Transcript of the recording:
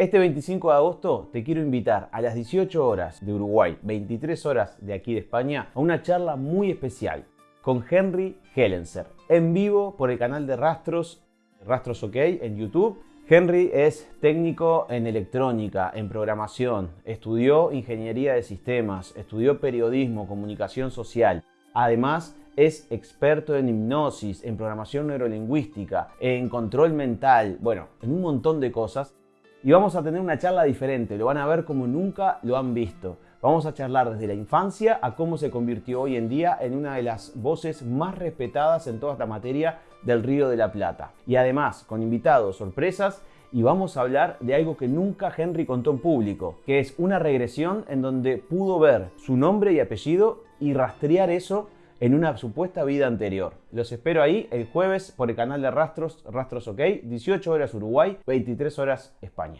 Este 25 de agosto te quiero invitar a las 18 horas de Uruguay, 23 horas de aquí de España, a una charla muy especial con Henry Hellenser, en vivo por el canal de Rastros, Rastros OK en YouTube. Henry es técnico en electrónica, en programación, estudió ingeniería de sistemas, estudió periodismo, comunicación social. Además, es experto en hipnosis, en programación neurolingüística, en control mental, bueno, en un montón de cosas y vamos a tener una charla diferente, lo van a ver como nunca lo han visto. Vamos a charlar desde la infancia a cómo se convirtió hoy en día en una de las voces más respetadas en toda esta materia del Río de la Plata. Y además, con invitados, sorpresas, y vamos a hablar de algo que nunca Henry contó en público, que es una regresión en donde pudo ver su nombre y apellido y rastrear eso en una supuesta vida anterior. Los espero ahí el jueves por el canal de Rastros, Rastros OK, 18 horas Uruguay, 23 horas España.